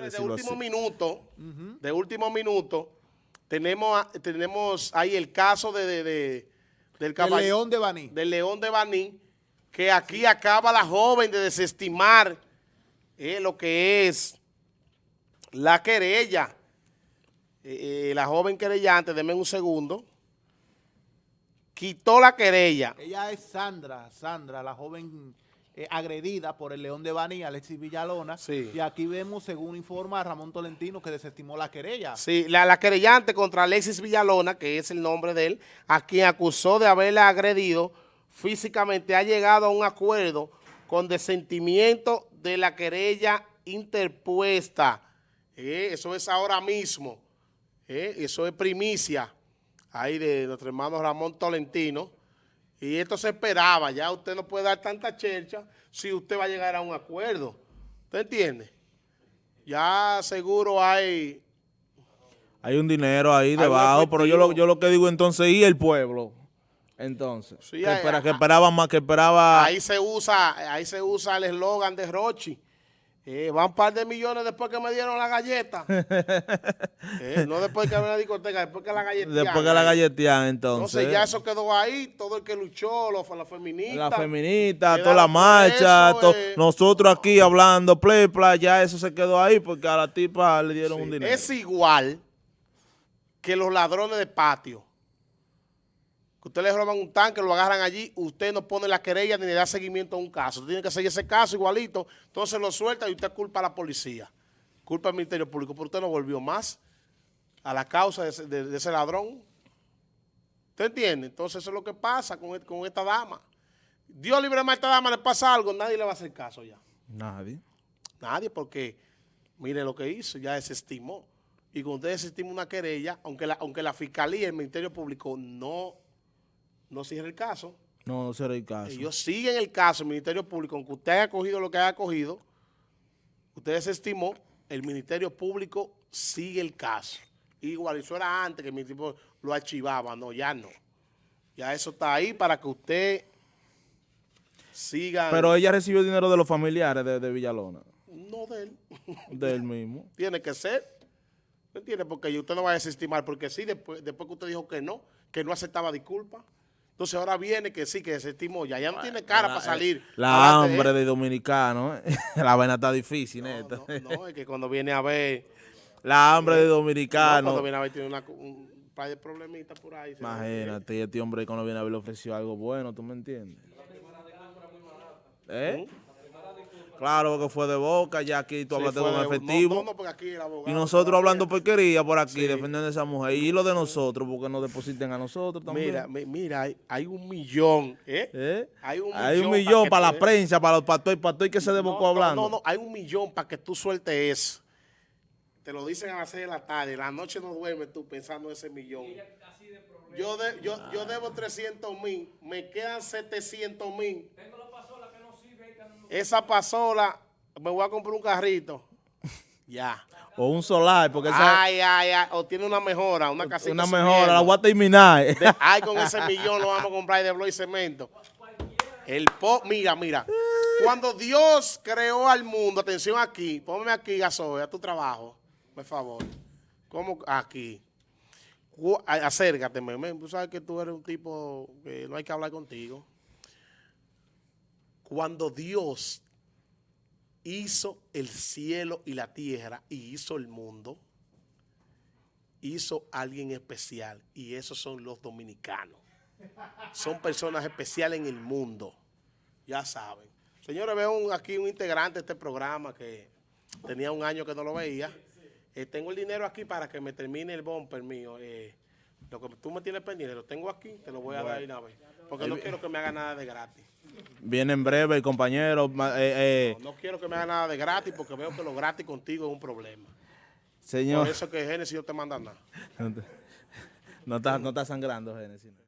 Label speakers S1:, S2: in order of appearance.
S1: De último minuto, de último minuto, tenemos, tenemos ahí el caso de, de, de del,
S2: León de Baní.
S1: Del León de Baní, que aquí acaba la joven de desestimar eh, lo que es la querella. Eh, eh, la joven querellante, denme un segundo, quitó la querella.
S2: Ella es Sandra, Sandra, la joven eh, agredida por el León de Bani, Alexis Villalona. Y aquí vemos, según informa Ramón Tolentino, que desestimó la querella.
S1: Sí, la, querellante contra Alexis Villalona, que es el nombre de él, a quien acusó de haberla agredido físicamente, ha llegado a un acuerdo con desentimiento de la querella interpuesta. Eh, eso es ahora mismo. Eh, eso es primicia ahí de nuestro hermano Ramón Tolentino. Y esto se esperaba, ya usted no puede dar tanta chercha si usted va a llegar a un acuerdo. ¿Usted entiende? Ya seguro hay...
S3: Hay un dinero ahí debajo, pero yo lo, yo lo que digo entonces, ¿y el pueblo? Entonces, que, espera, que esperaba más, que esperaba...
S1: Ahí se usa, ahí se usa el eslogan de Rochi, eh, van un par de millones después que me dieron la galleta. Eh, no después que me la discoteca, después que la galletean.
S3: Después que la galletean, entonces.
S1: Entonces ya eso quedó ahí, todo el que luchó, los, la feminista.
S3: La feminista, toda la marcha, eh. nosotros aquí hablando, play, play, ya eso se quedó ahí porque a la tipa le dieron un dinero.
S1: Es igual que los ladrones de patio que usted le roban un tanque, lo agarran allí, usted no pone la querella ni le da seguimiento a un caso. Tiene que seguir ese caso igualito, entonces lo suelta y usted culpa a la policía, culpa al Ministerio Público, pero usted no volvió más a la causa de ese, ladrón. ¿Usted entiende? Entonces eso es lo que pasa con, e, con esta dama. Dios libre a esta dama, le pasa algo, nadie le va a hacer caso ya.
S3: Nadie.
S1: Nadie, porque mire lo que hizo, ya desestimó. Y cuando usted desestima una querella, aunque la, aunque la Fiscalía y el Ministerio Público no no cierra el caso.
S3: No, no cierra el caso.
S1: Ellos siguen el caso, el Ministerio Público, aunque usted haya cogido lo que haya cogido, usted desestimó, el Ministerio Público sigue el caso. Igual, eso era antes que el Ministerio lo archivaba, no, ya no. Ya eso está ahí para que usted siga.
S3: Pero ella recibió dinero de los familiares de, Villalona.
S1: No de él.
S3: De él mismo.
S1: Tiene que ser. ¿Me entiende? Porque usted no va a desestimar, porque sí, después, después que usted dijo que no, que no aceptaba disculpas. Entonces ahora viene que sí, que se estimó ya. Ya no tiene cara para salir.
S3: La hambre de, dominicano. ¿eh? la vaina está difícil,
S1: no, No, es que cuando viene a ver...
S3: La hambre de dominicano.
S1: cuando viene a ver tiene una, un par de problemitas por ahí.
S3: Imagínate, este hombre cuando viene a ver le ofreció algo bueno, ¿tú me entiendes? ¿Eh? ¿Mm? Claro, que fue de boca, ya aquí tú hablaste con efectivo. y nosotros hablando porquería por aquí, defendiendo a esa mujer. Y lo de nosotros, porque nos depositen a nosotros también.
S1: Mira, mira, hay, un millón, ¿eh? ¿Eh?
S3: Hay un millón, para, la prensa, para los pastores, pastores que se debocó hablando.
S1: No, no, hay un millón para que tú sueltes eso. Te lo dicen a las 6 de la tarde, la noche no duermes tú pensando en ese millón. Yo, yo, yo debo 300 mil, me quedan 700 mil. Esa pasola, me voy a comprar un carrito. ya.
S3: O un solar, porque esa...
S1: Ay, ay, ay, o tiene una mejora, una casita.
S3: Una mejora, la voy a terminar.
S1: ay, con ese millón lo vamos a comprar de blog y cemento. El po, mira, mira. Cuando Dios creó al mundo, atención aquí, ponme aquí, gasoil, a tu trabajo, por favor. ¿Cómo? Aquí. Acércate, tú sabes que tú eres un tipo que no hay que hablar contigo. Cuando Dios hizo el cielo y la tierra y hizo el mundo, hizo alguien especial y esos son los dominicanos. Son personas especiales en el mundo, ya saben. Señores, veo aquí un integrante de este programa que tenía un año que no lo veía. Eh, tengo el dinero aquí para que me termine el bumper mío. Eh, lo que tú me tienes pendiente, lo tengo aquí, te lo voy a dar una vez. Porque no quiero que me haga nada de gratis.
S3: Viene en breve el compañero.
S1: Eh, eh. no, quiero que me haga nada de gratis porque veo que lo gratis contigo es un problema.
S3: Señor.
S1: Por eso que Génesis no te manda nada.
S3: no, está, no está sangrando Génesis.